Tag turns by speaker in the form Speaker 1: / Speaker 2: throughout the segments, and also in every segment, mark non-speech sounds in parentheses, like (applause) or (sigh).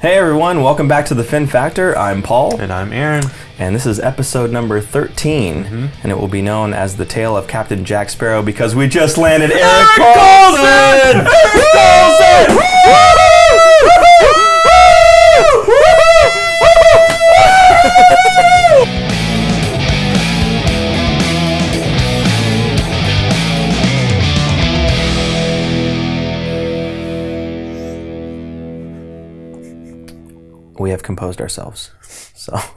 Speaker 1: Hey everyone, welcome back to the Fin Factor. I'm Paul,
Speaker 2: And I'm Aaron.
Speaker 1: and this is episode number 13,
Speaker 2: Mm-hmm.
Speaker 1: and it will be known as the tale of Captain Jack Sparrow because we just landed Erik Karlsson! Erik Karlsson! We have composed ourselves, so. (laughs)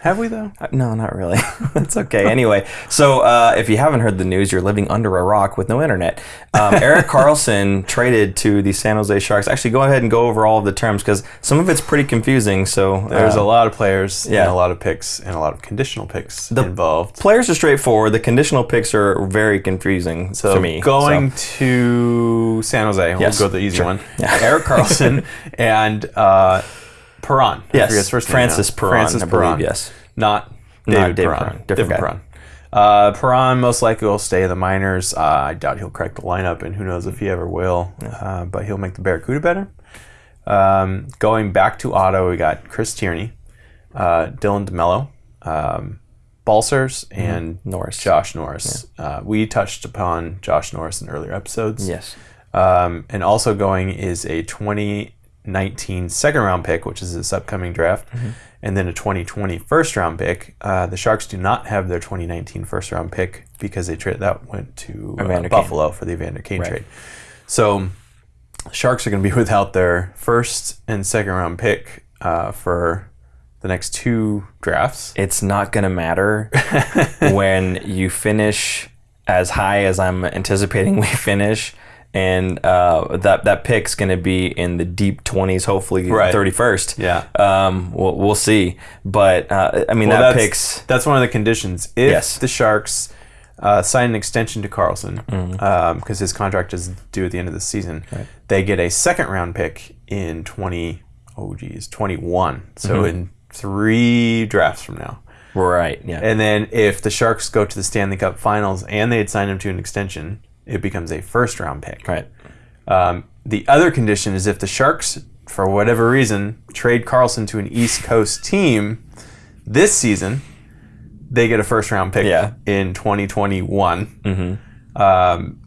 Speaker 2: Have we though?
Speaker 1: Uh, No, not really. (laughs) That's okay. Anyway, so uh, if you haven't heard the news, you're living under a rock with no internet. Um, (laughs) Erik Karlsson traded to the San Jose Sharks. Actually, go ahead and go over all of the terms because some of it's pretty confusing. So
Speaker 2: There's
Speaker 1: uh,
Speaker 2: a lot of players
Speaker 1: yeah.
Speaker 2: and a lot of picks and a lot of conditional picks involved.
Speaker 1: players are straightforward. The conditional picks are very confusing
Speaker 2: So
Speaker 1: to me.
Speaker 2: going
Speaker 1: So,
Speaker 2: to San Jose,
Speaker 1: Yes,
Speaker 2: we'll go the easy
Speaker 1: sure.
Speaker 2: one.
Speaker 1: Yeah.
Speaker 2: Erik Karlsson and uh, Perron.
Speaker 1: Yes,
Speaker 2: his first name
Speaker 1: Francis
Speaker 2: now.
Speaker 1: Perron,
Speaker 2: Francis
Speaker 1: I believe.
Speaker 2: Perron.
Speaker 1: Yes.
Speaker 2: Not
Speaker 1: Not
Speaker 2: David,
Speaker 1: David
Speaker 2: Perron.
Speaker 1: Perron, different guy.
Speaker 2: Perron. Uh, Perron most likely will stay in the minors. Uh, I doubt he'll crack the lineup, and who knows if he ever will. Uh, but he'll make the Barracuda better. Um, going back to Otto, we got Chris Tierney, uh, Dylan DeMelo, um, Balcers, and
Speaker 1: Norris.
Speaker 2: Josh Norris. Uh, we touched upon Josh Norris in earlier episodes.
Speaker 1: Yes.
Speaker 2: Um, and also going is a 2019 second round pick, which is this upcoming draft, and then a 2020 first round pick. Uh, the Sharks do not have their 2019 first round pick because they traded that went to uh, Buffalo for the Evander Kane trade. So Sharks are going to be (laughs) without their first and second round pick uh, for the next two drafts.
Speaker 1: it's not going to matter (laughs) when you finish as high as I'm anticipating we finish. And uh, that that pick's going to be in the deep 20s, hopefully
Speaker 2: Right.
Speaker 1: 31st.
Speaker 2: Yeah.
Speaker 1: Um, we'll, we'll see. But uh, I mean,
Speaker 2: Well,
Speaker 1: that
Speaker 2: that's,
Speaker 1: pick's
Speaker 2: that's one of the conditions. If
Speaker 1: Yes.
Speaker 2: the Sharks uh, sign an extension to Karlsson
Speaker 1: Mm-hmm.
Speaker 2: because his contract is due at the end of the season, right. they get a second round pick in twenty. Oh geez, twenty one. So
Speaker 1: Mm-hmm.
Speaker 2: in three drafts from now.
Speaker 1: right. Yeah.
Speaker 2: And then if the Sharks go to the Stanley Cup Finals and they had signed him to an extension, it becomes a first round pick.
Speaker 1: right.
Speaker 2: Um, the other condition is if the Sharks, for whatever reason, trade Karlsson to an East Coast team this season, they get a first round pick
Speaker 1: Yeah.
Speaker 2: in 2021. Mm-hmm. Um,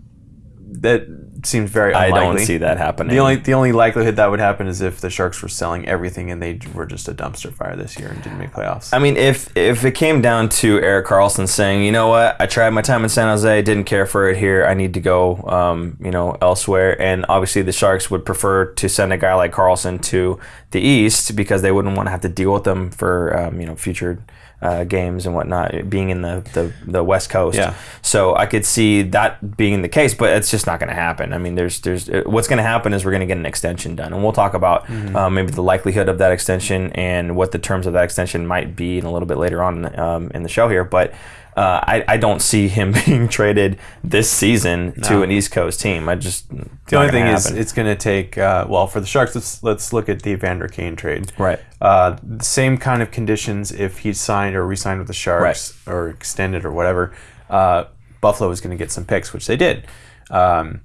Speaker 2: that seems very
Speaker 1: I don't see that happening.
Speaker 2: The only the only likelihood that would happen is if the Sharks were selling everything and they were just a dumpster fire this year and didn't make playoffs.
Speaker 1: I mean, if if it came down to Erik Karlsson saying, you know what, I tried my time in San Jose, didn't care for it here, I need to go, um, you know, elsewhere, and obviously the Sharks would prefer to send a guy like Karlsson to the East because they wouldn't want to have to deal with them for, um, you know, future. Uh, games and whatnot, being in the, the, the West Coast,
Speaker 2: Yeah.
Speaker 1: so I could see that being the case, but it's just not going to happen. I mean, there's there's uh, what's going to happen is we're going to get an extension done, and we'll talk about uh, maybe the likelihood of that extension and what the terms of that extension might be in a little bit later on um, in the show here. But uh, I, I don't see him (laughs) being traded this season to an East Coast team. I just
Speaker 2: the only thing is, it's going to take. Uh, well, for the Sharks, let's let's look at the Evander Kane trade.
Speaker 1: right,
Speaker 2: Uh, the same kind of conditions if he signed or re-signed with the Sharks or extended or whatever. Uh, Buffalo was going to get some picks, which they did. Um,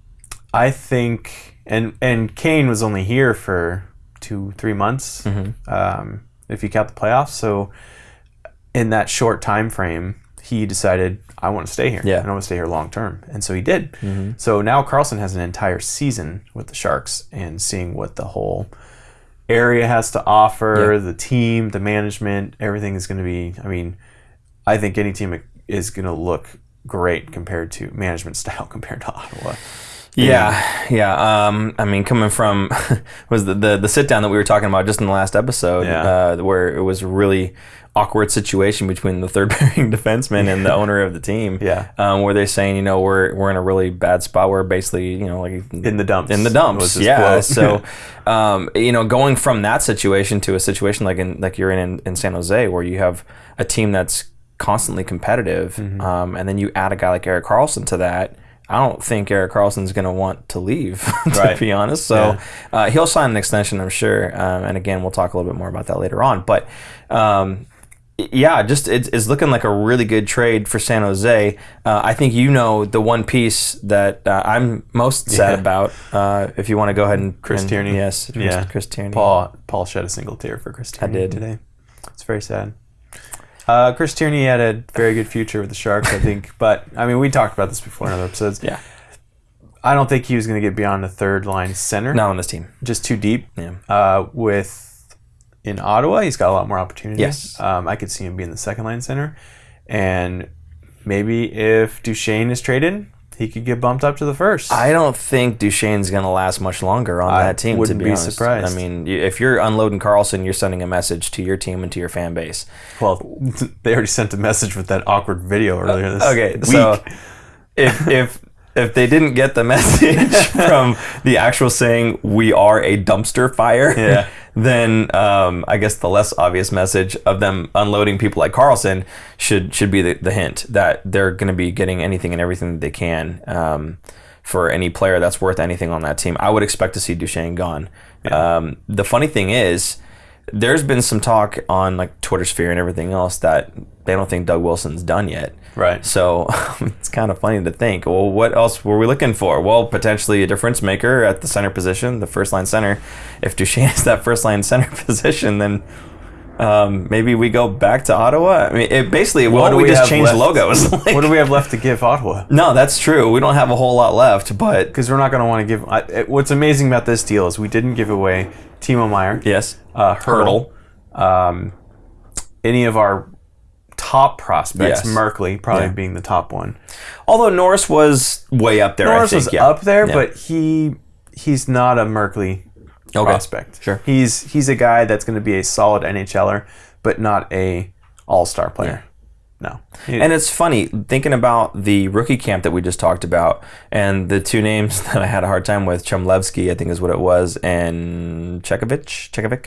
Speaker 2: I think, and and Kane was only here for two three months, um, if you count the playoffs. So in that short time frame, he decided I want to stay here.
Speaker 1: Yeah.
Speaker 2: and I want to stay here long term, and so he did. So now Karlsson has an entire season with the Sharks and seeing what the whole area has to offer,
Speaker 1: Yeah.
Speaker 2: the team, the management, everything is going to be. I mean, I think any team is going to look great compared to management (laughs) style compared to Ottawa.
Speaker 1: Yeah, yeah. Um, I mean, coming from (laughs) was the, the the sit down that we were talking about just in the last episode,
Speaker 2: Yeah.
Speaker 1: uh, where it was really awkward situation between the third (laughs) pairing defenseman and the owner of the team.
Speaker 2: Yeah.
Speaker 1: um, where they're saying, you know, we're we're in a really bad spot. We're basically, you know, like
Speaker 2: In the dumps.
Speaker 1: in the dumps. Yeah. so, (laughs) (laughs) um, you know, going from that situation to a situation like in like you're in, in in San Jose, where you have a team that's constantly competitive,
Speaker 2: Mm-hmm.
Speaker 1: um, and then you add a guy like Erik Karlsson to that. I don't think Erik Karlsson's going to want to leave, to
Speaker 2: Right.
Speaker 1: be honest. So uh, he'll sign an extension, I'm sure. Um, and again, we'll talk a little bit more about that later on. But um, yeah, just it's, it's looking like a really good trade for San Jose. Uh, I think you know the one piece that uh, I'm most sad
Speaker 2: Yeah.
Speaker 1: about. Uh, if you want to go ahead and
Speaker 2: Chris
Speaker 1: and-
Speaker 2: Tierney.
Speaker 1: yes,
Speaker 2: Yeah.
Speaker 1: Chris Tierney.
Speaker 2: Paul Paul shed a single tear for Chris Tierney
Speaker 1: did.
Speaker 2: today. It's very sad. Uh, Chris Tierney had a very good future with the Sharks, I think. (laughs) But I mean, we talked about this before in other episodes.
Speaker 1: Yeah,
Speaker 2: I don't think he was going to get beyond the third line center.
Speaker 1: not on this team.
Speaker 2: just too deep.
Speaker 1: Yeah.
Speaker 2: Uh, with in Ottawa, he's got a lot more opportunities.
Speaker 1: Yes.
Speaker 2: Um, I could see him being the second line center, and maybe if Duchene is traded, he could get bumped up to the first.
Speaker 1: I don't think Duchene's going to last much longer on
Speaker 2: I
Speaker 1: that team.
Speaker 2: wouldn't
Speaker 1: to be,
Speaker 2: be
Speaker 1: honest.
Speaker 2: surprised.
Speaker 1: I mean, if you're unloading Karlsson, you're sending a message to your team and to your fan base.
Speaker 2: well, (laughs) they already sent a message with that awkward video earlier this
Speaker 1: Okay,
Speaker 2: week.
Speaker 1: so (laughs) if if if they didn't get the (laughs) message from the actual saying we are a dumpster fire,
Speaker 2: Yeah.
Speaker 1: Then um, I guess the less obvious message of them unloading people like Karlsson should should be the, the hint that they're going to be getting anything and everything that they can um, for any player that's worth anything on that team. I would expect to see Duchene gone. Um, the funny thing is. There's been some talk on like Twitter sphere and everything else that they don't think Doug Wilson's done yet.
Speaker 2: Right.
Speaker 1: So (laughs) it's kind of funny to think, well, what else were we looking for? Well, potentially a difference maker at the center position, the first line center. If Duchene (laughs) is that first line center (laughs) position, then um, maybe we go back to Ottawa. I mean, it basically, well,
Speaker 2: do
Speaker 1: we,
Speaker 2: we
Speaker 1: just change
Speaker 2: left?
Speaker 1: logos. Like-
Speaker 2: what do we have left to give Ottawa?
Speaker 1: no, that's true. We don't have a whole lot left, but
Speaker 2: Because we're not going to want to give. I, it- what's amazing about this deal is we didn't give away Timo Meier,
Speaker 1: yes,
Speaker 2: uh, Hertl, um, any of our top prospects.
Speaker 1: Yes.
Speaker 2: Merkley probably
Speaker 1: Yeah.
Speaker 2: being the top one.
Speaker 1: Although Norris was way up there,
Speaker 2: Norris
Speaker 1: I think.
Speaker 2: was
Speaker 1: yeah.
Speaker 2: up there,
Speaker 1: Yeah.
Speaker 2: but he he's not a Merkley
Speaker 1: Okay.
Speaker 2: prospect.
Speaker 1: Sure.
Speaker 2: he's he's a guy that's going to be a solid NHLer, but not a All Star player. No,
Speaker 1: And it's funny thinking about the rookie camp that we just talked about, and the two names (laughs) that I had a hard time with, Chmelevski, I think is what it was, and Chekhovich, Chekhovich.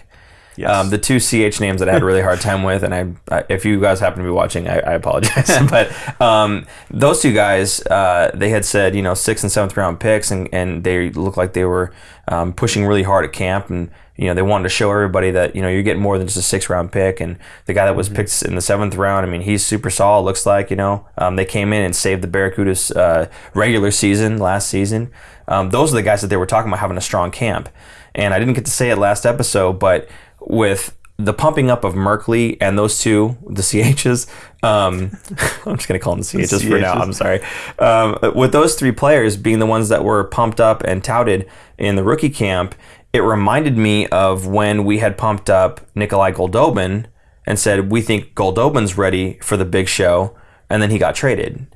Speaker 2: Yes.
Speaker 1: Um, the two CH names that I had a really hard time with, and I, I if you guys happen to be watching, I, I apologize. (laughs) but um, those two guys, uh, they had said, you know, sixth and seventh round picks, and, and they looked like they were um, pushing really hard at camp, and you know, they wanted to show everybody that you know you're getting more than just a six round pick. And the guy that was picked in the seventh round, I mean, he's super solid. Looks like you know, um, they came in and saved the Barracudas uh, regular season last season. Um, those are the guys that they were talking about having a strong camp. And I didn't get to say it last episode, but with the pumping up of Merkley and those two, the (laughs) CHs, um, (laughs) I'm just going to call them the CHs, for now. I'm sorry. Um, with those three players being the ones that were pumped up and touted in the rookie camp, it reminded me of when we had pumped up Nikolai Goldobin and said, we think Goldobin's ready for the big show. And then he got traded.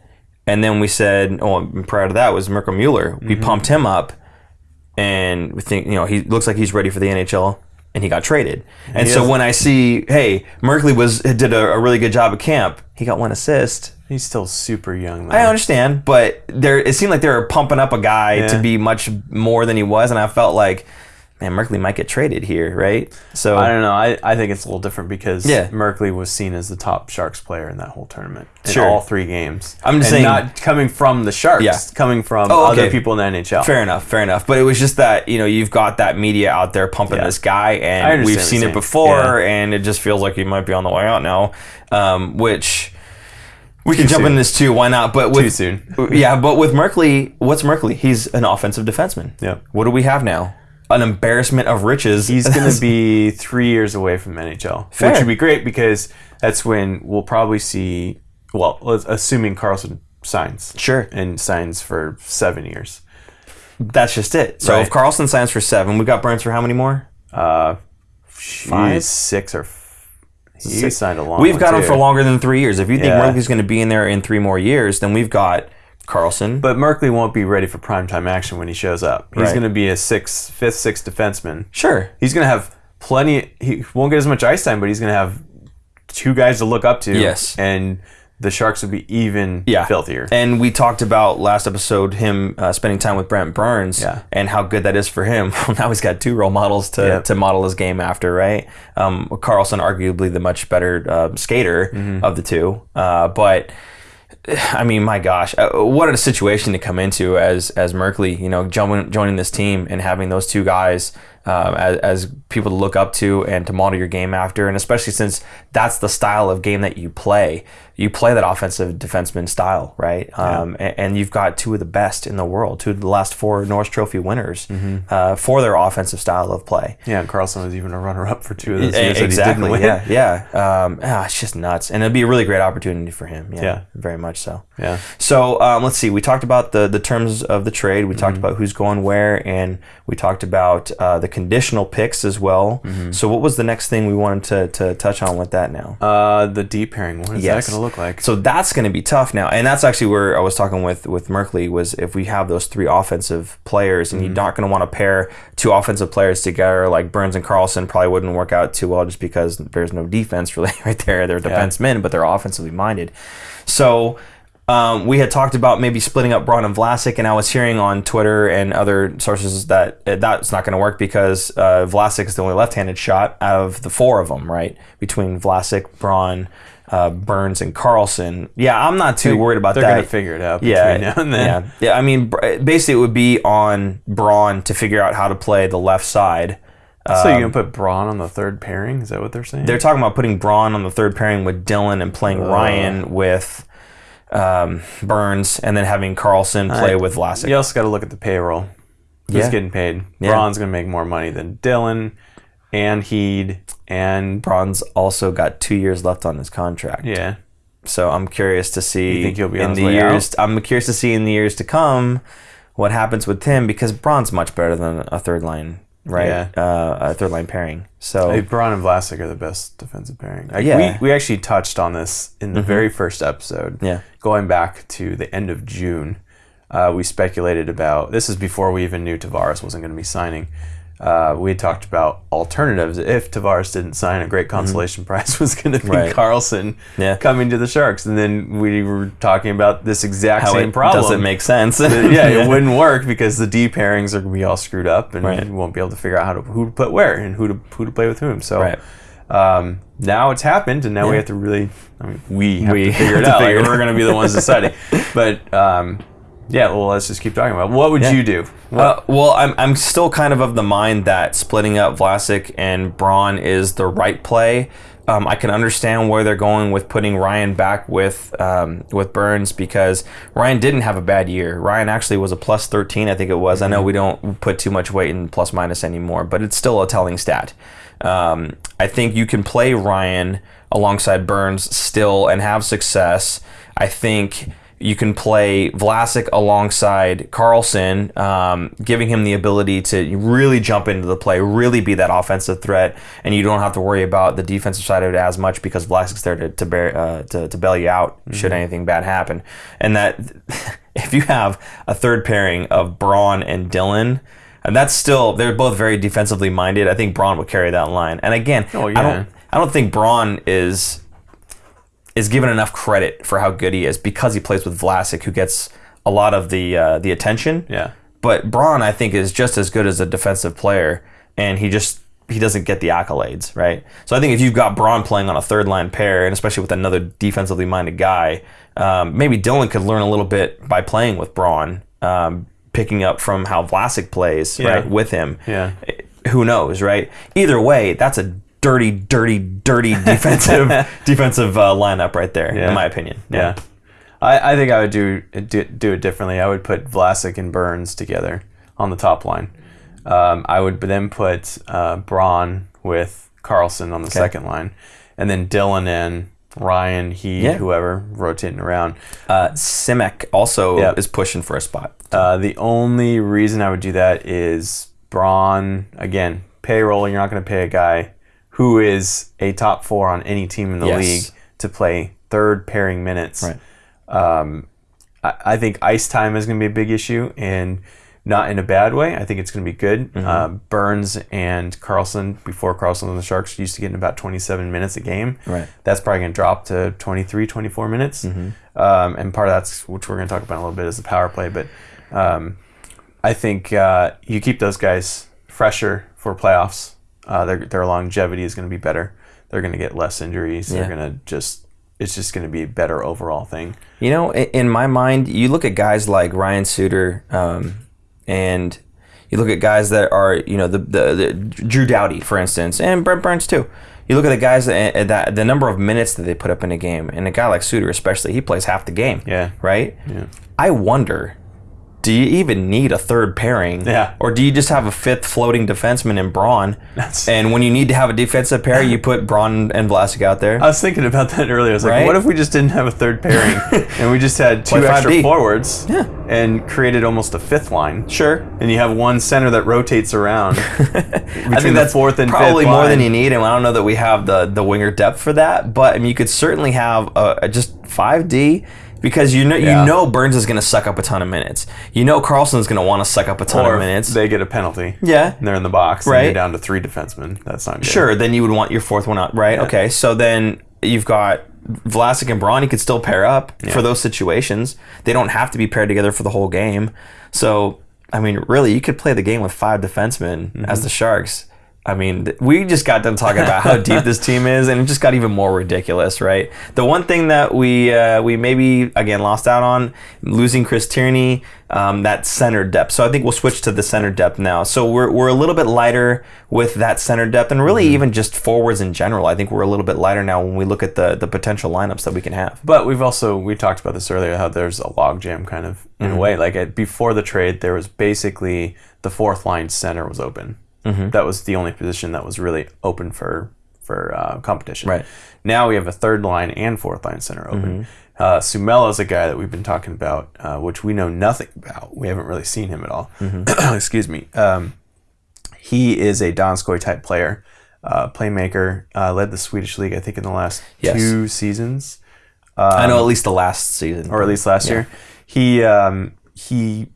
Speaker 1: And then we said, oh, prior to that was Mirco Mueller. We pumped him up and we think, you know, he looks like he's ready for the NHL and he got traded. And
Speaker 2: He
Speaker 1: so
Speaker 2: is-
Speaker 1: when I see, hey, Merkley was did a, a really good job at camp, he got one assist.
Speaker 2: he's still super young. Though.
Speaker 1: I understand, but there it seemed like they were pumping up a guy to be much more than he was, and I felt like, man, Merkley might get traded here, right? So
Speaker 2: I don't know. I, I think it's a little different because
Speaker 1: Yeah.
Speaker 2: Merkley was seen as the top Sharks player in that whole tournament in
Speaker 1: Sure.
Speaker 2: all three games.
Speaker 1: I'm just
Speaker 2: And
Speaker 1: saying-
Speaker 2: not coming from the Sharks,
Speaker 1: Yeah.
Speaker 2: coming from
Speaker 1: Oh,
Speaker 2: other people in the NHL.
Speaker 1: Fair enough, fair enough. But it was just that you know you've got that media out there pumping
Speaker 2: Yeah.
Speaker 1: this guy, and we've seen it before, and it just feels like he might be on the way out now. Um, which we can jump
Speaker 2: soon.
Speaker 1: into this too. Why not? But with
Speaker 2: Too soon. (laughs)
Speaker 1: yeah, but with Merkley, what's Merkley? He's an offensive defenseman.
Speaker 2: Yep.
Speaker 1: What do we have now? An embarrassment of riches.
Speaker 2: He's going (laughs) to be three years away from NHL,
Speaker 1: Fair.
Speaker 2: which would be great because that's when we'll probably see. Well, assuming Karlsson signs,
Speaker 1: Sure.
Speaker 2: and signs for seven years.
Speaker 1: That's just it. So
Speaker 2: Right.
Speaker 1: if Karlsson signs for seven, we got Burns for how many more?
Speaker 2: Uh,
Speaker 1: Five?
Speaker 2: six or he
Speaker 1: Six.
Speaker 2: signed a long.
Speaker 1: We've got him for longer than three years. If you think
Speaker 2: Yeah.
Speaker 1: Going to be in there in three more years, then we've got Karlsson.
Speaker 2: But Merkley won't be ready for primetime action when he shows up. He's
Speaker 1: Right.
Speaker 2: going to be a sixth, fifth, sixth defenseman.
Speaker 1: sure.
Speaker 2: He's going to have plenty. He won't get as much ice time, but he's going to have two guys to look up to.
Speaker 1: Yes.
Speaker 2: and the Sharks will be even
Speaker 1: yeah.
Speaker 2: filthier.
Speaker 1: And we talked about last episode him uh, spending time with Brent Burns
Speaker 2: Yeah.
Speaker 1: and how good that is for him. (laughs) Well, now he's got two role models to,
Speaker 2: Yep.
Speaker 1: to model his game after, right? Um, Karlsson, arguably the much better uh, skater
Speaker 2: Mm-hmm.
Speaker 1: of the two, uh, but. (sighs) I mean, my gosh, uh, what a situation to come into as as Merkley, you know, joining joining this team and having those two guys um, as, as people to look up to and to model your game after, and especially since that's the style of game that you play. You play that offensive defenseman style, right? Um, and, and you've got two of the best in the world, two of the last four Norris Trophy winners uh, for their offensive style of play.
Speaker 2: Yeah, and Karlsson was even a runner-up for two of those years that he didn't
Speaker 1: exactly.
Speaker 2: win.
Speaker 1: Yeah, yeah. Um, ah, it's just nuts, and it'd be a really great opportunity for him. Yeah,
Speaker 2: Yeah.
Speaker 1: very much so.
Speaker 2: Yeah.
Speaker 1: So um, let's see. We talked about the the terms of the trade. We
Speaker 2: Mm-hmm.
Speaker 1: talked about who's going where, and we talked about uh, the conditional picks as well.
Speaker 2: Mm-hmm.
Speaker 1: So what was the next thing we wanted to, to touch on with that now?
Speaker 2: Uh, the deep pairing. What is
Speaker 1: Yes.
Speaker 2: that going to look like?
Speaker 1: So that's going to be tough now, and that's actually where I was talking with with Merkley was if we have those three offensive players,
Speaker 2: Mm-hmm.
Speaker 1: and you're not going to want to pair two offensive players together like Burns and Karlsson probably wouldn't work out too well just because there's no defense (laughs) really right there. They're defensemen, but they're offensively minded. So. Um, we had talked about maybe splitting up Braun and Vlasic, and I was hearing on Twitter and other sources that uh, that's not going to work because uh, Vlasic is the only left-handed shot out of the four of them, right? Between Vlasic, Braun, uh, Burns, and Karlsson. Yeah, I'm not too worried about that.
Speaker 2: They're going to figure it out
Speaker 1: yeah,
Speaker 2: between now and then.
Speaker 1: yeah, yeah. I mean, basically, it would be on Braun to figure out how to play the left side.
Speaker 2: So you can put Braun on the third pairing? Is that what they're saying?
Speaker 1: They're talking about putting Braun on the third pairing with Dillon and playing Ryan with um, Burns, and then having Karlsson play with Vlasic.
Speaker 2: you also got to look at the payroll. Who's
Speaker 1: Yeah.
Speaker 2: getting paid?
Speaker 1: Yeah.
Speaker 2: Braun's going to make more money than Dillon and Heed and
Speaker 1: Braun's also got two years left on his contract.
Speaker 2: yeah.
Speaker 1: So I'm curious to see
Speaker 2: You think he'll be
Speaker 1: in the years. I'm curious to see in the years to come what happens with him because Braun's much better than a third line, right?
Speaker 2: Yeah.
Speaker 1: Uh, a third line pairing. So
Speaker 2: Hey, Braun and Vlasic are the best defensive pairing. Like,
Speaker 1: Yeah. Mm-hmm.
Speaker 2: we, we actually touched on this in the very first episode.
Speaker 1: Yeah.
Speaker 2: Going back to the end of June, uh, we speculated about this is before we even knew Tavares wasn't going to be signing. Uh, we talked about alternatives if Tavares didn't sign. A great consolation (laughs) prize was going to be
Speaker 1: Mm-hmm. Right.
Speaker 2: Karlsson
Speaker 1: Yeah.
Speaker 2: coming to the Sharks, and then we were talking about this exact
Speaker 1: how
Speaker 2: same
Speaker 1: it
Speaker 2: problem.
Speaker 1: doesn't make sense. (laughs)
Speaker 2: yeah, it (laughs) wouldn't work because the D pairings are gonna be all screwed up, and
Speaker 1: Right.
Speaker 2: you won't be able to figure out how to who to put where and who to who to play with whom. So
Speaker 1: Right.
Speaker 2: um, now it's happened, and now we have to really, I mean, we have
Speaker 1: We
Speaker 2: to figure it
Speaker 1: to
Speaker 2: out. Like,
Speaker 1: figure it
Speaker 2: we're gonna be the ones deciding. But um, yeah, well, let's just keep talking about. it. What would
Speaker 1: Yeah.
Speaker 2: you do?
Speaker 1: Uh, well, I'm, I'm still kind of of the mind that splitting up Vlasic and Braun is the right play. Um, I can understand where they're going with putting Ryan back with um, with Burns because Ryan didn't have a bad year. Ryan actually was a plus 13, I think it was. I know we don't put too much weight in plus minus anymore, but it's still a telling stat. Um, I think you can play Ryan alongside Burns still and have success. I think you can play Vlasic alongside Karlsson, um, giving him the ability to really jump into the play, really be that offensive threat, and you don't have to worry about the defensive side of it as much because Vlasic's there to to, bear, uh, to, to bail you out should anything bad happen. And that (laughs) if you have a third pairing of Braun and Dillon. And that's still they're both very defensively minded. I think Braun would carry that line. And again,
Speaker 2: Oh,
Speaker 1: I don't I don't think Braun is is given enough credit for how good he is because he plays with Vlasic, who gets a lot of the uh, the attention.
Speaker 2: Yeah.
Speaker 1: But Braun, I think, is just as good as a defensive player, and he just he doesn't get the accolades, right? So I think if you've got Braun playing on a third line pair, and especially with another defensively minded guy, um, maybe Dillon could learn a little bit by playing with Braun, um, picking up from how Vlasic plays,
Speaker 2: Yeah.
Speaker 1: right, with him.
Speaker 2: Yeah.
Speaker 1: Who knows, right? Either way, that's a dirty, dirty, dirty (laughs) defensive (laughs) defensive uh, lineup right there,
Speaker 2: Yeah.
Speaker 1: in my opinion.
Speaker 2: Yeah. I, I think I would do, do do it differently. I would put Vlasic and Burns together on the top line. Um, I would then put uh, Braun with Karlsson on the second line, and then Dillon and Ryan, he,
Speaker 1: Yeah.
Speaker 2: whoever, rotating around.
Speaker 1: Uh, Simek also
Speaker 2: Yeah.
Speaker 1: is pushing for a spot.
Speaker 2: Uh, the only reason I would do that is Braun, again, payroll. You're not going to pay a guy who is a top four on any team in the
Speaker 1: Yes.
Speaker 2: league to play third pairing minutes.
Speaker 1: Right.
Speaker 2: Um, I, I think ice time is going to be a big issue, and not in a bad way. I think it's going to be good.
Speaker 1: Mm-hmm.
Speaker 2: Uh, Burns and Karlsson, before Karlsson and the Sharks, used to get in about 27 minutes a game.
Speaker 1: Right.
Speaker 2: That's probably going to drop to 23, 24 minutes.
Speaker 1: Mm-hmm.
Speaker 2: Um, and part of that's, which we're going to talk about in a little bit, is the power play. But um, I think uh, you keep those guys fresher for playoffs. Uh, their, their longevity is going to be better. They're going to get less injuries.
Speaker 1: Yeah.
Speaker 2: They're going to just, it's just going to be a better overall thing.
Speaker 1: You know, in my mind, you look at guys like Ryan Suter, um, and You look at guys that are, you know, the, the, the Drew Doughty, for instance, and Brent Burns too. You look at the guys that, that the number of minutes that they put up in a game, and a guy like Suter, especially, he plays half the game.
Speaker 2: Yeah.
Speaker 1: Right.
Speaker 2: Yeah.
Speaker 1: I wonder, do you even need a third pairing?
Speaker 2: Yeah.
Speaker 1: Or do you just have a fifth floating defenseman in Braun?
Speaker 2: That's-
Speaker 1: and when you need to have a defensive pair, you put Braun and Vlasic out there.
Speaker 2: I was thinking about that earlier. I was like,
Speaker 1: Right?
Speaker 2: what if we just didn't have a third pairing (laughs) and we just had two extra
Speaker 1: 5D.
Speaker 2: forwards
Speaker 1: Yeah.
Speaker 2: and created almost a fifth line?
Speaker 1: sure.
Speaker 2: And you have one center that rotates around. (laughs)
Speaker 1: I think that's
Speaker 2: fourth and
Speaker 1: probably more than you need, and I don't know that we have the the winger depth for that. But I mean, you could certainly have a, a just five D because you know
Speaker 2: Yeah.
Speaker 1: you know Burns is going to suck up a ton of minutes. You know Karlsson's going to want to suck up a ton
Speaker 2: Or
Speaker 1: of minutes.
Speaker 2: they get a penalty.
Speaker 1: yeah,
Speaker 2: And they're in the box.
Speaker 1: Right.
Speaker 2: And you're down to three defensemen. That's not good.
Speaker 1: Sure, then you would want your fourth one out, right?
Speaker 2: Yeah.
Speaker 1: Okay, so then you've got Vlasic and Braun. You could still pair up for those situations. They don't have to be paired together for the whole game. So, I mean, really, you could play the game with five defensemen
Speaker 2: Mm-hmm.
Speaker 1: as the Sharks. I mean, we just got done talking about how deep this team is, and it just got even more ridiculous, right? The one thing that we uh, we maybe again lost out on losing Chris Tierney, um, that center depth. So I think we'll switch to the center depth now. So we're, we're a little bit lighter with that center depth, and really even just forwards in general. I think we're a little bit lighter now when we look at the the potential lineups that we can have.
Speaker 2: But we've also we talked about this earlier how there's a logjam kind of in
Speaker 1: Mm-hmm.
Speaker 2: a way. Like before the trade, there was basically the fourth line center was open.
Speaker 1: Mm-hmm.
Speaker 2: That was the only position that was really open for for uh, competition.
Speaker 1: Right.
Speaker 2: Now we have a third line and fourth line center open. Uh, Suomela is a guy that we've been talking about, uh, which we know nothing about. We haven't really seen him at all. (clears throat) Excuse me. Um, he is a Donskoy type player, uh, playmaker. Uh, led the Swedish league, I think, in the last
Speaker 1: Yes.
Speaker 2: two seasons
Speaker 1: I know at least the last season,
Speaker 2: or at least last year. He um, he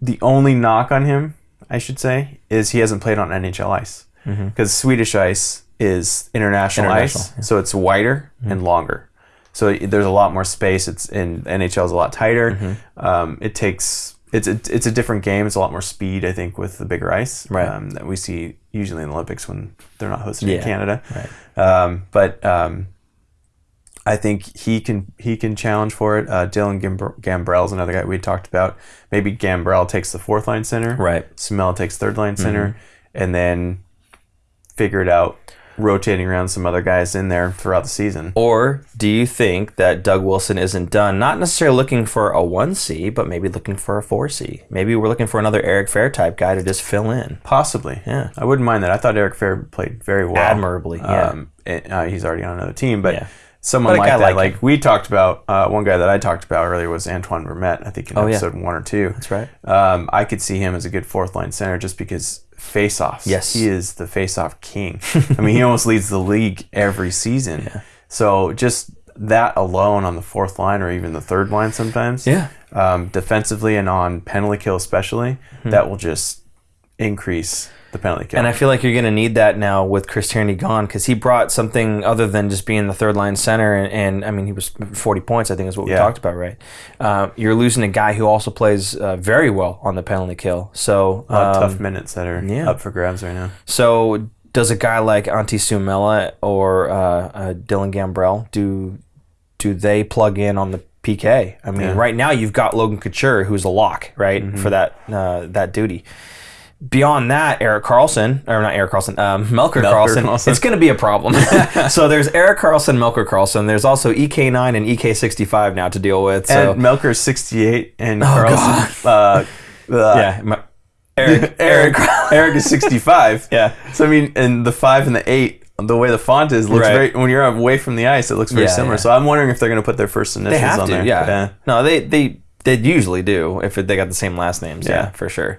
Speaker 2: the only knock on him, I should say, is he hasn't played on NHL ice because Swedish ice is international,
Speaker 1: Mm-hmm. International,
Speaker 2: ice, so it's wider and longer. So there's a lot more space. It's in NHL is a lot tighter.
Speaker 1: Mm-hmm.
Speaker 2: Um, it takes it's a, it's a different game. It's a lot more speed, I think, with the bigger ice
Speaker 1: Right.
Speaker 2: um, that we see usually in the Olympics when they're not hosted
Speaker 1: Yeah,
Speaker 2: in Canada.
Speaker 1: right.
Speaker 2: Um, but um, I think he can he can challenge for it. Uh, Dylan Gambr- is another guy we talked about. Maybe Gambrell takes the fourth line center.
Speaker 1: Right.
Speaker 2: Sumel takes third line center, and then figure it out, rotating around some other guys in there throughout the season.
Speaker 1: Or do you think that Doug Wilson isn't done? Not necessarily looking for a 1C, but maybe looking for a 4C. Maybe we're looking for another Eric Fehr type guy to just fill in.
Speaker 2: Possibly.
Speaker 1: Yeah.
Speaker 2: I wouldn't mind that. I thought Eric Fehr played very well.
Speaker 1: Admirably, yeah.
Speaker 2: Um, and, uh, he's already on another team, but
Speaker 1: Yeah.
Speaker 2: Someone like that,
Speaker 1: like
Speaker 2: like, we talked about, uh, one guy that I talked about earlier was Antoine Vermette, I think in
Speaker 1: Oh, yeah.
Speaker 2: episode one or two.
Speaker 1: That's right.
Speaker 2: Um, I could see him as a good fourth line center just because face-offs.
Speaker 1: Yes.
Speaker 2: He is the face-off king. (laughs) I mean, he almost leads the league every season. So just that alone on the fourth line or even the third line sometimes.
Speaker 1: Yeah.
Speaker 2: Um, defensively and on penalty kill especially, that will just increase the penalty kill.
Speaker 1: And I feel like you're going to need that now with Chris Tierney gone because he brought something other than just being the third line center. And, and I mean, he was 40 points, I think is what we talked about, right? Uh, you're losing a guy who also plays uh, very well on the penalty kill. So,
Speaker 2: a lot of
Speaker 1: um,
Speaker 2: tough minutes that are
Speaker 1: yeah.
Speaker 2: up for grabs right now.
Speaker 1: So does a guy like Antti Suomela or uh, uh, Dylan Gambrell do do they plug in on the PK? I mean,
Speaker 2: Yeah.
Speaker 1: right now you've got Logan Couture, who's a lock, right, for that uh, that duty. Beyond that, Erik Karlsson, or not Erik Karlsson, um, Melker, Karlsson,
Speaker 2: Karlsson.
Speaker 1: it's going to be a problem. (laughs) (laughs) so there's Erik Karlsson, Melker Karlsson. There's also EK9 and EK65 now to deal with. So
Speaker 2: and Melker's 68 and Karlsson, uh, uh,
Speaker 1: yeah, (laughs) Eric,
Speaker 2: Eric,
Speaker 1: Eric,
Speaker 2: is 65.
Speaker 1: yeah.
Speaker 2: So I mean, and the five and the eight, the way the font is looks
Speaker 1: Right.
Speaker 2: very. When you're away from the ice, it looks very
Speaker 1: Yeah,
Speaker 2: similar.
Speaker 1: yeah.
Speaker 2: So I'm wondering if they're going to put their first initials
Speaker 1: They have
Speaker 2: on
Speaker 1: to,
Speaker 2: there.
Speaker 1: yeah. No, they they they usually do if they got the same last names. Yeah,
Speaker 2: Yeah.
Speaker 1: for sure.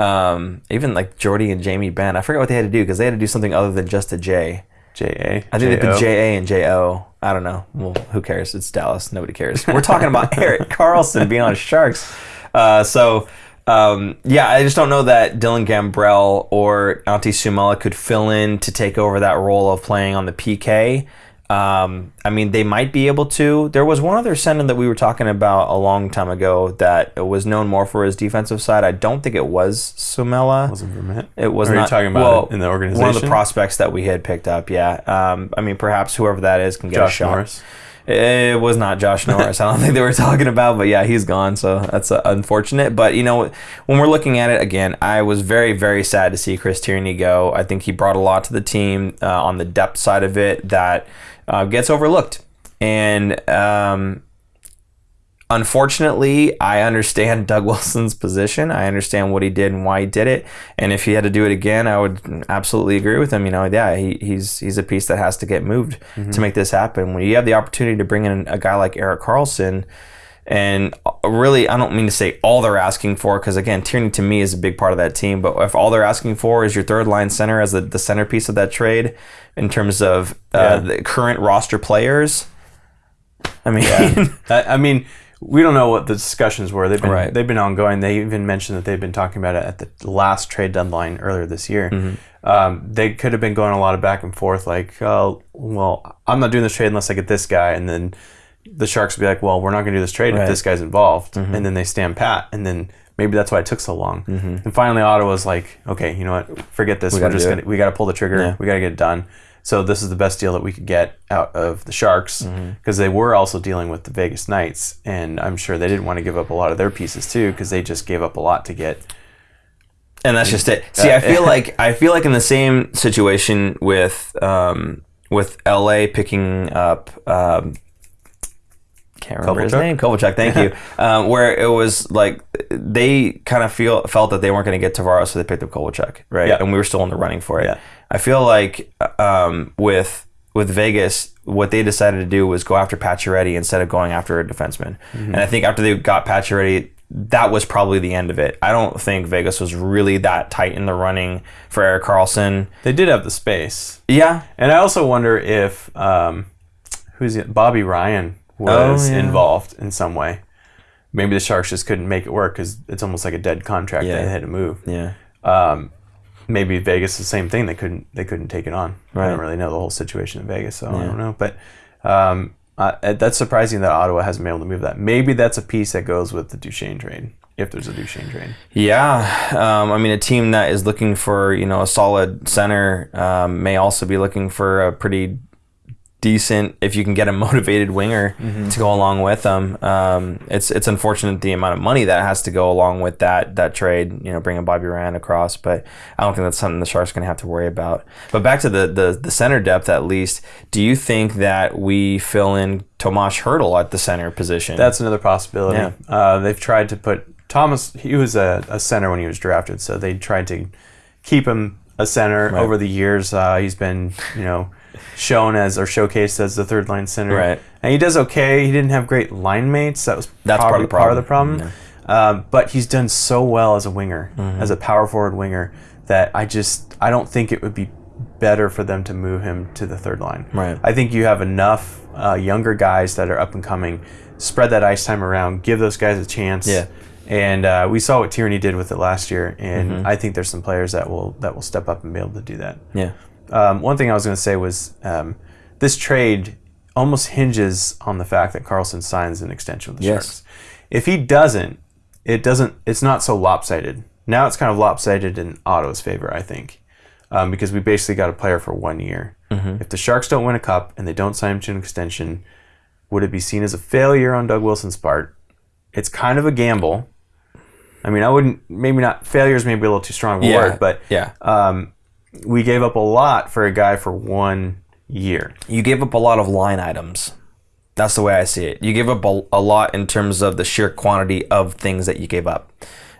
Speaker 1: Um, even like Jordie and Jamie Benn, I forget what they had to do because they had to do something other than just a J.
Speaker 2: J A.
Speaker 1: I think they put J A and J O. I don't know. Well, who cares? It's Dallas. Nobody cares. We're talking about (laughs) Erik Karlsson being on Sharks. Uh, so. Um, yeah, I just don't know that Dylan Gambrell or Antti Suomela could fill in to take over that role of playing on the PK. Um, I mean, they might be able to. There was one other center that we were talking about a long time ago that was known more for his defensive side. I don't think it was Suomela.
Speaker 2: Wasn't Vermette.
Speaker 1: It was
Speaker 2: are you
Speaker 1: not.
Speaker 2: talking about
Speaker 1: well,
Speaker 2: in the organization?
Speaker 1: One of the prospects that we had picked up. Yeah. Um, I mean, perhaps whoever that is can get a
Speaker 2: Josh
Speaker 1: shot.
Speaker 2: Norris.
Speaker 1: It was not Josh (laughs) Norris. I don't think they were talking about, but yeah, he's gone. So that's uh, unfortunate. But you know, when we're looking at it again, I was very, very sad to see Chris Tierney go. I think he brought a lot to the team uh, on the depth side of it that uh, gets overlooked. And um, unfortunately, I understand (laughs) Doug Wilson's position. I understand what he did and why he did it. And if he had to do it again, I would absolutely agree with him. You know, yeah, he, he's he's a piece that has to get moved mm-hmm. to make this happen. When you have the opportunity to bring in a guy like Erik Karlsson, and really, I don't mean to say all they're asking for, because again, Tierney to me is a big part of that team. But if all they're asking for is your third line center as the, the centerpiece of that trade, in terms of uh, yeah. the current roster players, I mean,
Speaker 2: yeah. (laughs) I mean, we don't know what the discussions were. They've been right. they've been ongoing. They even mentioned that they've been talking about it at the last trade deadline earlier this year. Mm-hmm. Um, they could have been going a lot of back and forth, like, oh, well, I'm not doing this trade unless I get this guy, and then the Sharks would be like, well, we're not going to do this trade right. if this guy's involved, mm-hmm. and then they stand pat, and then maybe that's why it took so long. Mm-hmm. And finally, Ottawa's like, okay, you know what, forget this. We are just gonna, we got to pull the trigger. Yeah. We got to get it done. So this is the best deal that we could get out of the Sharks because mm-hmm. they were also dealing with the Vegas Knights, and I'm sure they didn't want to give up a lot of their pieces too because they just gave up a lot to get.
Speaker 1: And that's just it. See, I feel like I feel like in the same situation with um, with LA picking up. Um, can't remember Kovalchuk? his name. Kovalchuk, thank you. (laughs) Um, where it was like they kind of feel felt that they weren't going to get Tavares, so they picked up Kovalchuk, right? Yeah. And we were still in the running for it. Yeah. I feel like um, with with Vegas, what they decided to do was go after Pacioretty instead of going after a defenseman. Mm-hmm. And I think after they got Pacioretty, that was probably the end of it. I don't think Vegas was really that tight in the running for Erik Karlsson.
Speaker 2: They did have the space.
Speaker 1: Yeah.
Speaker 2: And I also wonder if um, who's it? Bobby Ryan was oh, yeah. involved in some way. Maybe the Sharks just couldn't make it work because it's almost like a dead contract. Yeah. They had to move.
Speaker 1: Yeah.
Speaker 2: Um, maybe Vegas the same thing. They couldn't they couldn't take it on. Right. I don't really know the whole situation in Vegas, so yeah. I don't know. But um, uh, that's surprising that Ottawa hasn't been able to move that. Maybe that's a piece that goes with the Duchene trade. If there's a Duchene trade,
Speaker 1: yeah, um, I mean a team that is looking for you know a solid center um, may also be looking for a pretty decent if you can get a (laughs) motivated winger mm-hmm. to go along with them. Um, it's it's unfortunate the amount of money that has to go along with that that trade. You know, bringing Bobby Ryan across, but I don't think that's something the Sharks going to have to worry about. But back to the, the the center depth, at least, do you think that we fill in Tomas Hertl at the center position?
Speaker 2: That's another possibility. Yeah. Uh, they've tried to put Thomas. He was a, a center when he was drafted, so they tried to keep him a center right. over the years. Uh, he's been, you know shown as or showcased as the third line center.
Speaker 1: Right.
Speaker 2: And he does okay. He didn't have great line mates. That was That's part of the problem. Part of the problem. Yeah. Um, but he's done so well as a winger, mm-hmm. as a power forward winger, that I just I don't think it would be better for them to move him to the third line.
Speaker 1: Right.
Speaker 2: I think you have enough uh, younger guys that are up and coming. Spread that ice time around. Give those guys a chance.
Speaker 1: Yeah.
Speaker 2: And uh, we saw what Tierney did with it last year, and mm-hmm. I think there's some players that will that will step up and be able to do that.
Speaker 1: Yeah.
Speaker 2: Um, one thing I was going to say was um, this trade almost hinges on the fact that Karlsson signs an extension with the yes. Sharks. If he doesn't, it doesn't. It's not so lopsided. Now it's kind of lopsided in Otto's favor, I think, um, because we basically got a player for one year. Mm-hmm. If the Sharks don't win a cup and they don't sign him to an extension, would it be seen as a failure on Doug Wilson's part? It's kind of a gamble. I mean, I wouldn't. Maybe not. Failure is maybe a little too strong a yeah. word, but
Speaker 1: yeah.
Speaker 2: Um, we gave up a lot for a guy for one year.
Speaker 1: You gave up a lot of line items. That's the way I see it. You gave up a, a lot in terms of the sheer quantity of things that you gave up.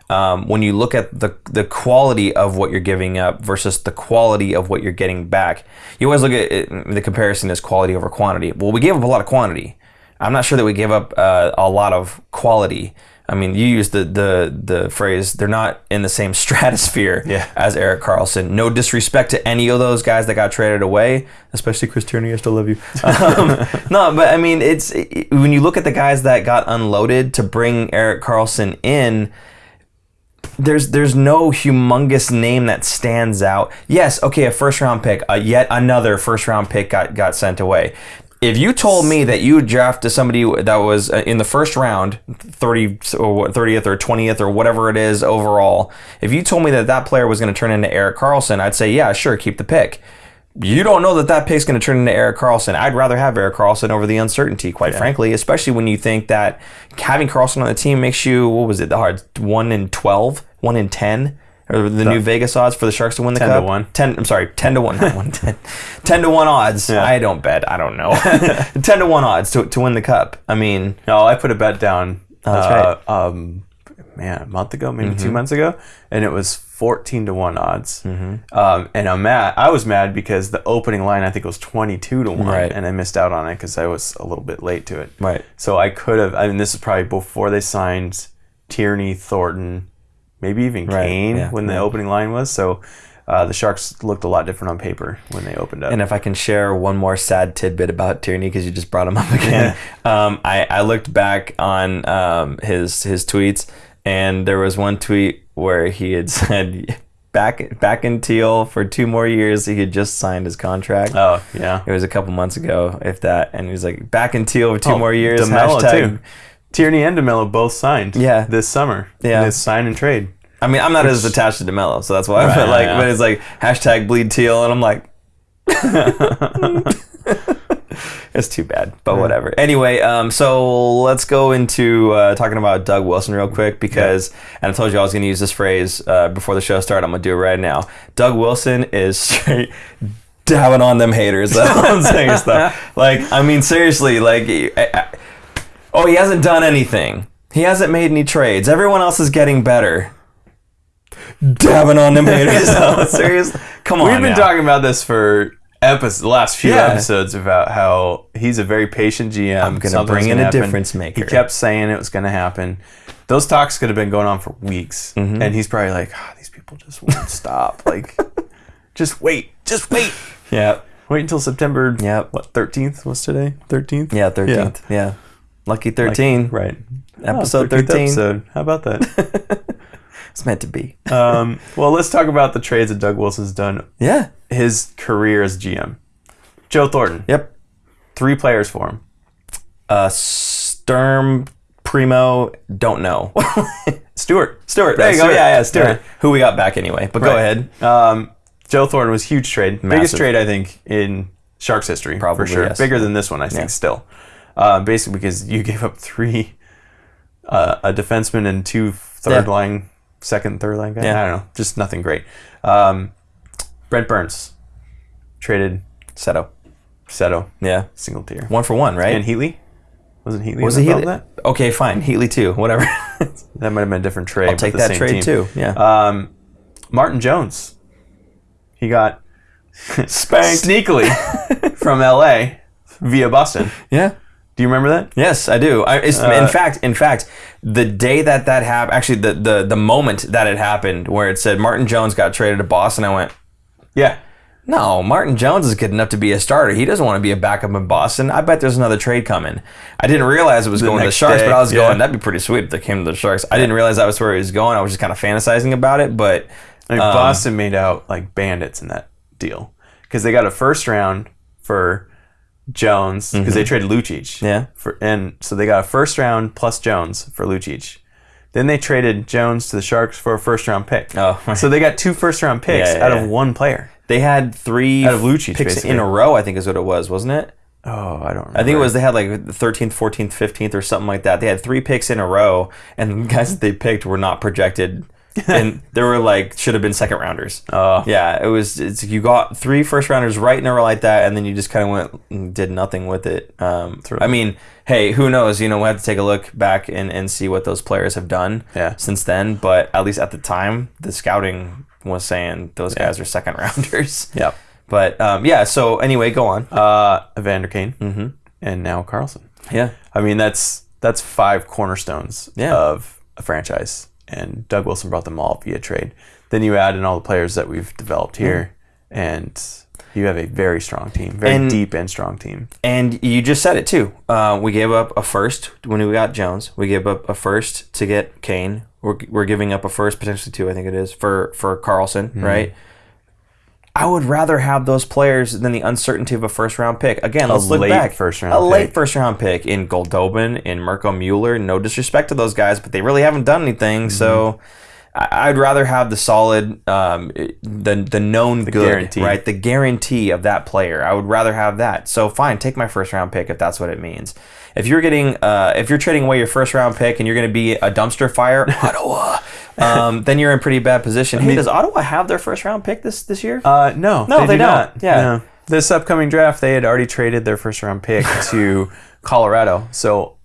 Speaker 1: Um, when you look at the the quality of what you're giving up versus the quality of what you're getting back, you always look at it, the comparison as quality over quantity. Well, we gave up a lot of quantity. I'm not sure that we gave up uh, a lot of quality. I mean, you use the the the phrase they're not in the same (laughs) stratosphere
Speaker 2: yeah.
Speaker 1: as Erik Karlsson. No disrespect to any of those guys that got traded away, especially Chris Tierney. I still love you. (laughs) Um, no, but I mean, it's it, when you look at the guys that got unloaded to bring Erik Karlsson in. There's there's no humongous name that stands out. Yes, okay, a first round pick, uh, yet another first round pick got got sent away if you told me that you drafted somebody that was uh, in the first round, 30 or 30th or 20th or whatever it is overall, if you told me that that player was going to turn into Erik Karlsson, I'd say, yeah, sure, keep the pick. you don't know that that pick's going to turn into Erik Karlsson. I'd rather have Erik Karlsson over the uncertainty, quite frankly, especially when you think that having Karlsson on the team makes you, what was it, the hard 1 in 12, 1 in 10? Or the, new Vegas odds for the Sharks to win the
Speaker 2: 10 to
Speaker 1: cup?
Speaker 2: 1.
Speaker 1: 10, I'm sorry, 10 to 1, not 1, 10. (laughs) 10 to 1 odds. I don't bet. I don't know. (laughs) (laughs) 10 to 1 odds to, to win the cup. I mean,
Speaker 2: No, I put a bet down.
Speaker 1: Oh, that's
Speaker 2: uh, Um, man, a month ago, maybe
Speaker 1: Mm-hmm.
Speaker 2: two months ago, and it was fourteen to one odds.
Speaker 1: Mm-hmm.
Speaker 2: Um, and I'm mad. I was mad because the opening line I think was twenty two to one,
Speaker 1: Right.
Speaker 2: and I missed out on it because I was a little bit late to it.
Speaker 1: Right.
Speaker 2: So I could have. I mean, this is probably before they signed Tierney, Thornton, maybe even
Speaker 1: Right,
Speaker 2: Kane
Speaker 1: yeah,
Speaker 2: when the
Speaker 1: yeah.
Speaker 2: opening line was. So. Uh, the Sharks looked a lot different on paper when they opened up.
Speaker 1: And if I can share one more sad tidbit about Tierney, because you just brought him up (laughs) again, um, I, I looked back on um, his his tweets, and there was one tweet where he had (laughs) said, "Back back in Teal for two more years." He had just signed his contract.
Speaker 2: oh yeah,
Speaker 1: It was a couple months ago, if that, and he was like, "Back in Teal for two
Speaker 2: Oh,
Speaker 1: more years."
Speaker 2: DeMelo
Speaker 1: hashtag-
Speaker 2: too. Tierney and DeMelo both signed.
Speaker 1: Yeah.
Speaker 2: this summer.
Speaker 1: Yeah.
Speaker 2: this sign and trade.
Speaker 1: I mean, I'm not as attached to Demelo, so that's why.
Speaker 2: Right,
Speaker 1: but like,
Speaker 2: yeah.
Speaker 1: but it's like hashtag bleed teal, and I'm like, (laughs) it's too bad, but whatever. Anyway, um, so let's go into uh, talking about Doug Wilson real quick because, and I told you I was going to use this phrase uh, before the show started. I'm going to do it right now. Doug Wilson is (laughs) straight dabbing on them haters. (laughs) That's all I'm saying stuff. Like, I mean, seriously, like, I, I, oh, he hasn't done anything. He hasn't made any trades. Everyone else is getting better. Dabbing (laughs) on them haters. No, seriously, come on.
Speaker 2: We've been
Speaker 1: now.
Speaker 2: talking about this for episodes, the last few
Speaker 1: Yeah.
Speaker 2: episodes about how he's a very patient GM. I'm
Speaker 1: gonna bring in a difference maker.
Speaker 2: He kept saying it was going to happen. Those talks could have been going on for weeks,
Speaker 1: Mm-hmm.
Speaker 2: and he's probably like, "Ah, "These people just won't (laughs) stop. Like, just wait, just wait,
Speaker 1: Yeah,
Speaker 2: wait until September.
Speaker 1: yeah,
Speaker 2: What thirteenth was today? Thirteenth.
Speaker 1: yeah. Thirteenth. Yeah. Lucky thirteen.
Speaker 2: Right.
Speaker 1: Episode
Speaker 2: Oh,
Speaker 1: 13.
Speaker 2: Episode. How about that? (laughs)
Speaker 1: It's meant to be.
Speaker 2: um, well, let's talk about the trades that Doug Wilson's done.
Speaker 1: Yeah.
Speaker 2: His career as GM. Joe Thornton.
Speaker 1: Yep.
Speaker 2: Three players for him.
Speaker 1: Uh, Sturm, Primeau, don't know. (laughs)
Speaker 2: Stuart.
Speaker 1: Stuart. There you go.
Speaker 2: Stuart.
Speaker 1: Yeah, yeah. Stuart.
Speaker 2: Yeah.
Speaker 1: Who we got back anyway? But go ahead.
Speaker 2: Um, Joe Thornton was a huge trade. Biggest trade, I think, in Sharks history.
Speaker 1: Probably,
Speaker 2: for sure.
Speaker 1: yes.
Speaker 2: Bigger than this one, I think,
Speaker 1: Yeah.
Speaker 2: still. Uh, basically, because you (laughs) gave up three, uh, a defenseman and two third
Speaker 1: Yeah.
Speaker 2: line, second, third line guys.
Speaker 1: Yeah.
Speaker 2: I don't know. Just nothing great. Um, Brent Burns traded
Speaker 1: Seto.
Speaker 2: Seto,
Speaker 1: Yeah.
Speaker 2: single tier.
Speaker 1: One for one, right?
Speaker 2: And Heatley? Wasn't Heatley?
Speaker 1: was it Healy?
Speaker 2: That?
Speaker 1: Okay, fine. Heatley too. Whatever. (laughs)
Speaker 2: that might have been a different trade.
Speaker 1: I'll take that trade too. Yeah.
Speaker 2: Um, Martin Jones. He got (laughs)
Speaker 1: Spanked.
Speaker 2: sneakily from LA via Boston.
Speaker 1: yeah.
Speaker 2: Do you remember that?
Speaker 1: Yes, I do. I, it's,
Speaker 2: Uh,
Speaker 1: in fact, in fact, the day that that happened, actually, the, the the moment that it happened, where it said Martin Jones got traded to Boston, I went,
Speaker 2: Yeah.
Speaker 1: no, Martin Jones is good enough to be a starter. He doesn't want to be a backup in Boston. I bet there's another trade coming. I didn't realize it was going to the Sharks,
Speaker 2: day,
Speaker 1: but I was
Speaker 2: yeah.
Speaker 1: going, that'd be pretty sweet if they came to the Sharks. I didn't realize that was where he was going. I was just kind of fantasizing about it, but
Speaker 2: I mean,
Speaker 1: Um,
Speaker 2: Boston made out like bandits in that deal because they got a first round for Jones because they traded Lucic.
Speaker 1: Mm-hmm. Yeah.
Speaker 2: For, and so they got a first round plus Jones for Lucic. Then they traded Jones to the Sharks for a first round pick.
Speaker 1: Oh. (laughs)
Speaker 2: so they got two first round picks
Speaker 1: Yeah, yeah,
Speaker 2: out
Speaker 1: yeah.
Speaker 2: of one player.
Speaker 1: they had three
Speaker 2: Out of Lucic,
Speaker 1: picks
Speaker 2: basically.
Speaker 1: in a row, I think is what it was, wasn't it?
Speaker 2: Oh, I don't. Remember.
Speaker 1: I think it was they had like the 13th, 14th, 15th, or something like that. They had three picks in a row, and the guys that they picked were not projected. And there were like should have been second rounders.
Speaker 2: Oh.
Speaker 1: yeah, it was. It's you got three first rounders right in a row like that, and then you just kind of went and did nothing with it. Um, I mean, hey, who knows? You know, we have to take a look back and, and see what those players have done
Speaker 2: Yeah.
Speaker 1: since then. But at least at the time, the scouting was saying those guys are second (laughs) rounders.
Speaker 2: Yep.
Speaker 1: But um, yeah. So anyway, go on.
Speaker 2: Uh, Evander Kane mm-hmm. and now Karlsson.
Speaker 1: Yeah.
Speaker 2: I mean, that's that's five cornerstones
Speaker 1: Yeah.
Speaker 2: of a franchise, and Doug Wilson brought them all via trade. Then you add in all the players that we've developed here, and you have a very strong team, very
Speaker 1: And-
Speaker 2: deep and strong team.
Speaker 1: And you just said it too. Uh, we gave up a first when we got Jones. We gave up a first to get Kane. We're, we're giving up a first, potentially two, I think it is, for, for Karlsson,
Speaker 2: Mm-hmm.
Speaker 1: right? I would rather have those players than the uncertainty of a first round pick. Again, let's look
Speaker 2: late
Speaker 1: back.
Speaker 2: first round
Speaker 1: a late first round pick in Goldobin, in Mirco Mueller. No disrespect to those guys, but they really haven't done anything.
Speaker 2: Mm-hmm.
Speaker 1: So I- I'd rather have the solid, um, the the known good,
Speaker 2: guarantee.
Speaker 1: right? The guarantee of that player. I would rather have that. So fine, take my first round pick if that's what it means. If you're getting, uh, if you're trading away your first round pick and you're going to be a dumpster fire, (laughs) Ottawa, um, then you're in pretty bad position. Hey, does Ottawa have their first round pick this this year?
Speaker 2: Uh, no,
Speaker 1: No, they
Speaker 2: do
Speaker 1: don't.
Speaker 2: not.
Speaker 1: Yeah.
Speaker 2: No. This upcoming draft, they had already traded their first round pick to (laughs) Colorado. So,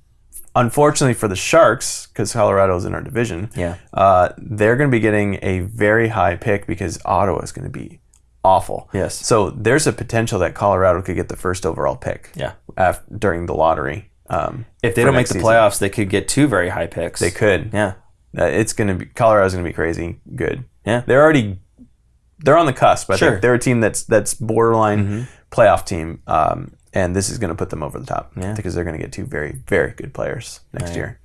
Speaker 2: unfortunately for the Sharks, because Colorado's in our division,
Speaker 1: Yeah.
Speaker 2: uh, they're going to be getting a very high pick because Ottawa is going to be awful.
Speaker 1: Yes.
Speaker 2: So there's a potential that Colorado could get the first overall pick.
Speaker 1: Yeah.
Speaker 2: af- during the lottery. Um,
Speaker 1: if they don't make the
Speaker 2: season.
Speaker 1: playoffs, they could get two very high picks.
Speaker 2: they could.
Speaker 1: Yeah.
Speaker 2: Uh, it's going to be Colorado's going to be crazy good.
Speaker 1: Yeah.
Speaker 2: They're already they're on the cusp. I
Speaker 1: Sure.
Speaker 2: think they're a team that's that's borderline playoff team, um, and this is going to put them over the top
Speaker 1: Yeah.
Speaker 2: because they're going to get two very very good players next year.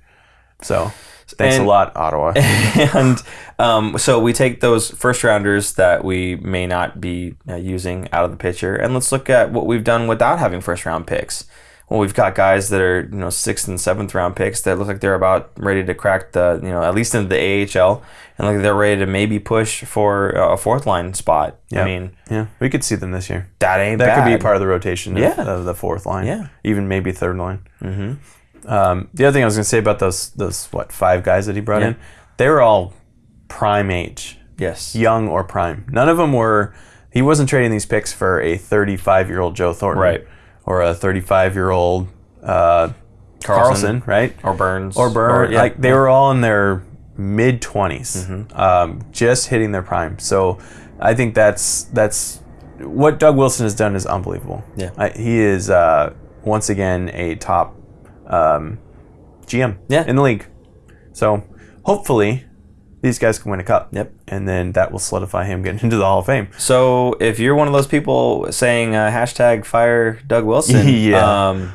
Speaker 2: So thanks
Speaker 1: And-
Speaker 2: a lot, Ottawa. (laughs)
Speaker 1: and um, so we take those first rounders that we may not be uh, using out of the picture, and let's look at what we've done without having first round picks. Well, we've got guys that are you know sixth and seventh round picks that look like they're about ready to crack the you know at least into the AHL, and like they're ready to maybe push for a fourth line spot. I mean
Speaker 2: yeah, we could see them this year.
Speaker 1: that ain't
Speaker 2: That
Speaker 1: bad.
Speaker 2: could be part of the rotation of,
Speaker 1: Yeah.
Speaker 2: of the fourth line.
Speaker 1: Yeah.
Speaker 2: even maybe third line. Mm-hmm. Um, the other thing I was going to say about those those what five guys that he brought
Speaker 1: Yeah.
Speaker 2: in, they were all prime age.
Speaker 1: yes.
Speaker 2: young or prime. None of them were. He wasn't trading these picks for a 35 year old Joe Thornton,
Speaker 1: Right.
Speaker 2: Or a 35 year old uh, Karlsson, right?
Speaker 1: Or Burns.
Speaker 2: Or Burr.
Speaker 1: yeah.
Speaker 2: Like they were all in their mid 20s,
Speaker 1: Mm-hmm.
Speaker 2: um, just hitting their prime. So I think that's that's what Doug Wilson has done is unbelievable.
Speaker 1: Yeah.
Speaker 2: I, he is uh, once again a top um, GM
Speaker 1: Yeah.
Speaker 2: in the league. So hopefully these guys can win a cup.
Speaker 1: Yep.
Speaker 2: And then that will solidify him getting (laughs) into the Hall of Fame.
Speaker 1: So if you're one of those people saying uh, hashtag fire Doug Wilson, (laughs)
Speaker 2: Yeah.
Speaker 1: um,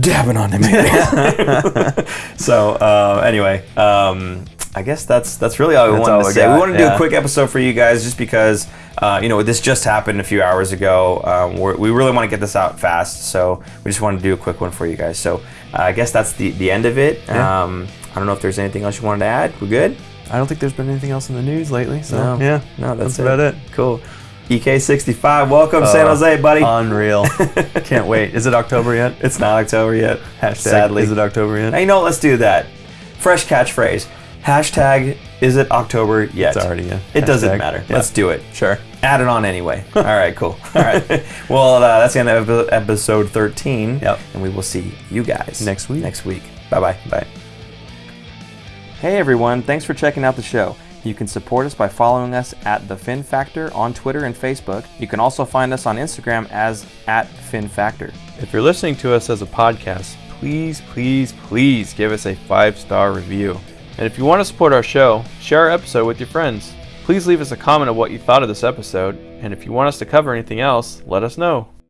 Speaker 1: dabbing on him. (laughs) so uh, anyway, um, I guess that's that's really all we
Speaker 2: That's
Speaker 1: wanted
Speaker 2: all
Speaker 1: to
Speaker 2: we
Speaker 1: say.
Speaker 2: got,
Speaker 1: we want to do a quick episode for you guys, just because uh, you know this just happened a few hours ago. Um, we're, we really want to get this out fast, so we just wanted to do a quick one for you guys. So uh, I guess that's the the end of it.
Speaker 2: Yeah.
Speaker 1: Um, I don't know if there's anything else you wanted to add. We're good.
Speaker 2: I don't think there's been anything else in the news lately. So
Speaker 1: No.
Speaker 2: yeah,
Speaker 1: No, that's,
Speaker 2: that's about it.
Speaker 1: Cool. EK65, welcome San
Speaker 2: Uh,
Speaker 1: Jose, buddy.
Speaker 2: Unreal. (laughs) Can't wait. Is it October yet?
Speaker 1: it's not October yet.
Speaker 2: Hashtag,
Speaker 1: Sadly.
Speaker 2: Is it October yet?
Speaker 1: Hey, you know, let's do that. Fresh catchphrase. Hashtag is it October yet?
Speaker 2: It's already a
Speaker 1: It doesn't matter.
Speaker 2: Yeah.
Speaker 1: Let's do it.
Speaker 2: Sure.
Speaker 1: Add it on anyway. (laughs) All right, cool. All right. (laughs) well, uh, that's the end of episode 13.
Speaker 2: Yep.
Speaker 1: And we will see you guys
Speaker 2: Next week.
Speaker 1: Next week. Bye bye.
Speaker 2: Bye.
Speaker 1: Hey everyone, thanks for checking out the show. You can support us by following us at The Fin Factor on Twitter and Facebook. You can also find us on Instagram as at Fin Factor.
Speaker 3: If you're listening to us as a podcast, please, please, please give us a five star review. And if you want to support our show, share our episode with your friends. Please leave us a comment of what you thought of this episode, and if you want us to cover anything else, let us know.